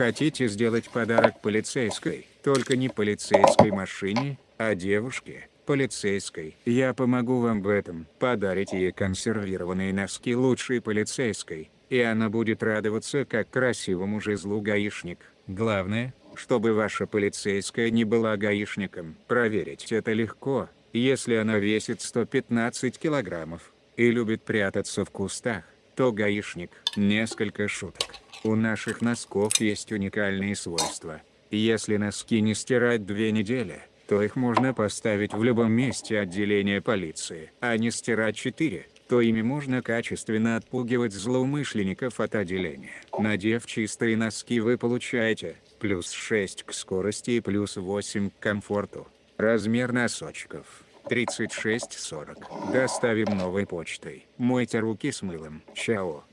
Хотите сделать подарок полицейской, только не полицейской машине, а девушке, полицейской. Я помогу вам в этом. Подарите ей консервированные носки лучшей полицейской, и она будет радоваться как красивому жезлу гаишник. Главное, чтобы ваша полицейская не была гаишником. Проверить это легко, если она весит 115 килограммов и любит прятаться в кустах, то гаишник. Несколько шуток. У наших носков есть уникальные свойства. Если носки не стирать две недели, то их можно поставить в любом месте отделения полиции. А не стирать 4, то ими можно качественно отпугивать злоумышленников от отделения. Надев чистые носки вы получаете плюс 6 к скорости и плюс 8 к комфорту. Размер носочков 36-40. Доставим новой почтой. Мойте руки с мылом. Чао.